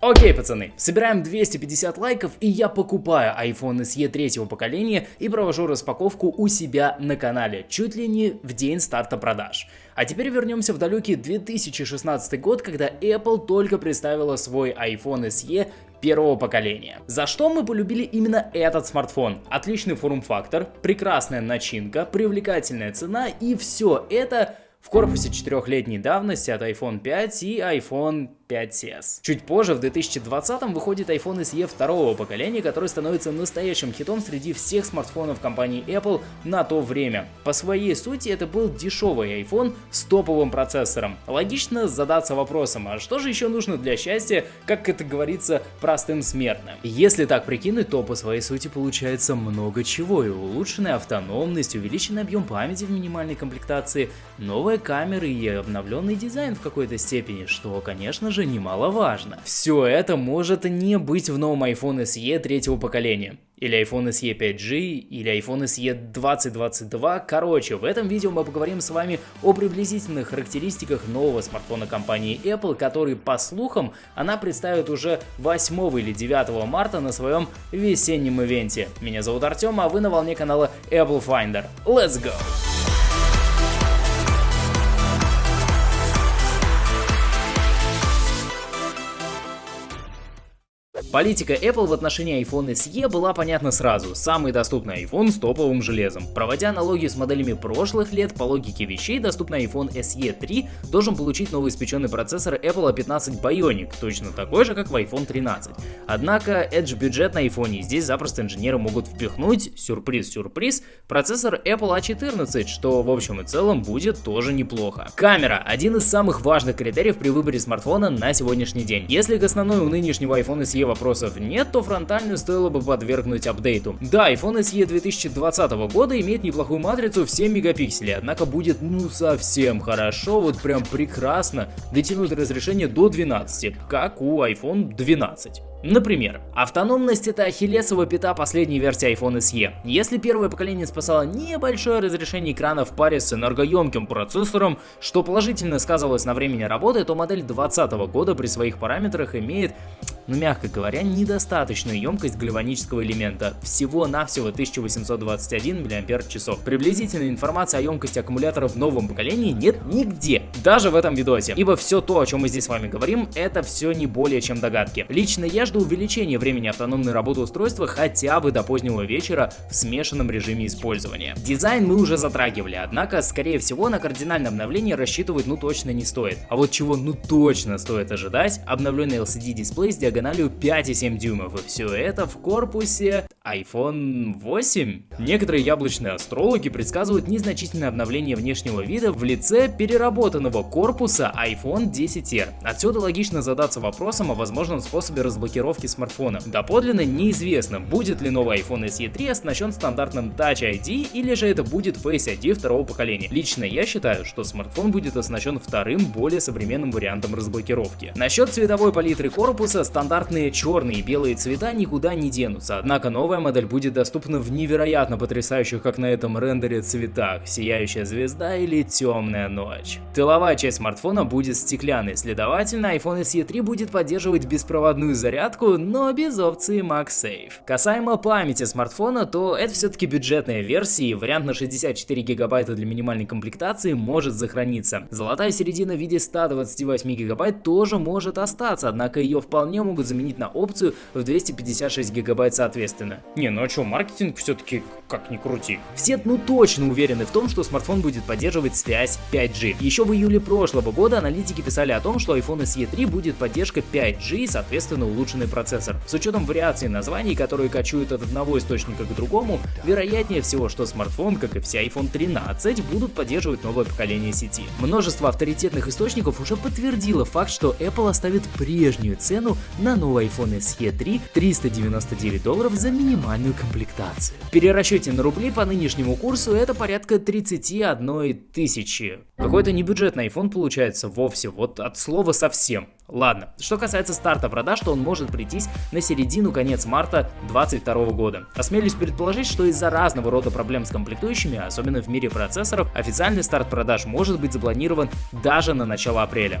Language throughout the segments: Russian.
Окей, пацаны, собираем 250 лайков и я покупаю iPhone SE третьего поколения и провожу распаковку у себя на канале, чуть ли не в день старта продаж. А теперь вернемся в далекий 2016 год, когда Apple только представила свой iPhone SE первого поколения. За что мы полюбили именно этот смартфон? Отличный форм-фактор, прекрасная начинка, привлекательная цена и все это в корпусе четырехлетней давности от iPhone 5 и iPhone 5s. Чуть позже, в 2020 выходит iPhone SE второго поколения, который становится настоящим хитом среди всех смартфонов компании Apple на то время. По своей сути это был дешевый iPhone с топовым процессором. Логично задаться вопросом, а что же еще нужно для счастья, как это говорится, простым смертным? Если так прикинуть, то по своей сути получается много чего. И улучшенная автономность, увеличенный объем памяти в минимальной комплектации, новые камеры и обновленный дизайн в какой-то степени, что, конечно же, тоже немаловажно. Все это может не быть в новом iPhone SE третьего поколения или iPhone SE 5G, или iPhone SE 2022. Короче, в этом видео мы поговорим с вами о приблизительных характеристиках нового смартфона компании Apple, который, по слухам, она представит уже 8 или 9 марта на своем весеннем ивенте. Меня зовут Артем, а вы на волне канала Apple Finder. Let's go! Политика Apple в отношении iPhone SE была понятна сразу. Самый доступный iPhone с топовым железом. Проводя аналогию с моделями прошлых лет, по логике вещей, доступный iPhone SE 3 должен получить новый испеченный процессор Apple A15 Bionic, точно такой же, как в iPhone 13. Однако, Edge бюджет на iPhone, и здесь запросто инженеры могут впихнуть, сюрприз-сюрприз, процессор Apple A14, что в общем и целом будет тоже неплохо. Камера – один из самых важных критериев при выборе смартфона на сегодняшний день. Если к основной у нынешнего iPhone SE вопросов нет, то фронтальную стоило бы подвергнуть апдейту. Да, iPhone SE 2020 года имеет неплохую матрицу в 7 мегапикселей, однако будет ну совсем хорошо, вот прям прекрасно дотянуть разрешение до 12, как у iPhone 12. Например, автономность это ахиллесова пята последней версии iPhone SE. Если первое поколение спасало небольшое разрешение экрана в паре с энергоемким процессором, что положительно сказывалось на времени работы, то модель 2020 года при своих параметрах имеет, ну мягко говоря, недостаточную емкость гальванического элемента, всего-навсего 1821 мАч. Приблизительной информации о емкости аккумулятора в новом поколении нет нигде, даже в этом видосе, ибо все то, о чем мы здесь с вами говорим, это все не более чем догадки. Лично я жду увеличения времени автономной работы устройства хотя бы до позднего вечера в смешанном режиме использования. Дизайн мы уже затрагивали, однако, скорее всего, на кардинальное обновление рассчитывать ну точно не стоит. А вот чего ну точно стоит ожидать, обновленный LCD дисплей с диагональю 5,7 дюймов, и все это в корпусе iPhone 8. Некоторые яблочные астрологи предсказывают незначительное обновление внешнего вида в лице переработанного корпуса iPhone 10R. Отсюда логично задаться вопросом о возможном способе разблокировки смартфона. Доподлинно неизвестно, будет ли новый iPhone SE 3 оснащен стандартным Touch ID или же это будет Face ID второго поколения. Лично я считаю, что смартфон будет оснащен вторым, более современным вариантом разблокировки. Насчет цветовой палитры корпуса, стандартные черные и белые цвета никуда не денутся, однако Новая модель будет доступна в невероятно потрясающих, как на этом рендере, цветах, сияющая звезда или темная ночь. Тыловая часть смартфона будет стеклянной, следовательно, iPhone SE 3 будет поддерживать беспроводную зарядку, но без опции MagSafe. Касаемо памяти смартфона, то это все-таки бюджетная версия, и вариант на 64 гигабайта для минимальной комплектации может сохраниться. Золотая середина в виде 128 гигабайт тоже может остаться, однако ее вполне могут заменить на опцию в 256 гигабайт соответственно. Не, ну а что, маркетинг все-таки как ни крути. Все ну точно уверены в том, что смартфон будет поддерживать связь 5G. Еще в июле прошлого года аналитики писали о том, что iPhone SE 3 будет поддержка 5G и соответственно улучшенный процессор. С учетом вариаций названий, которые кочуют от одного источника к другому, вероятнее всего, что смартфон, как и все iPhone 13, будут поддерживать новое поколение сети. Множество авторитетных источников уже подтвердило факт, что Apple оставит прежнюю цену на новый iPhone SE 3 399 долларов за минимальную комплектацию. В перерасчете на рубли по нынешнему курсу это порядка 31 тысячи. Какой-то небюджетный iPhone получается вовсе, вот от слова совсем. Ладно, что касается старта продаж, то он может прийтись на середину-конец марта 2022 года. Осмелюсь предположить, что из-за разного рода проблем с комплектующими, особенно в мире процессоров, официальный старт продаж может быть запланирован даже на начало апреля.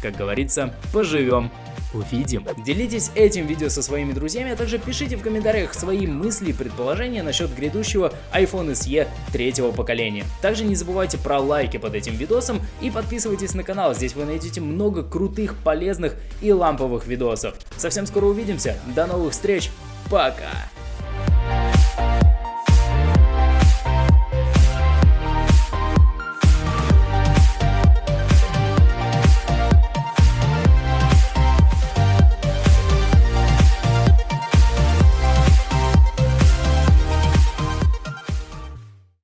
Как говорится, поживем увидим. Делитесь этим видео со своими друзьями, а также пишите в комментариях свои мысли и предположения насчет грядущего iPhone SE третьего поколения. Также не забывайте про лайки под этим видосом и подписывайтесь на канал, здесь вы найдете много крутых, полезных и ламповых видосов. Совсем скоро увидимся, до новых встреч, пока!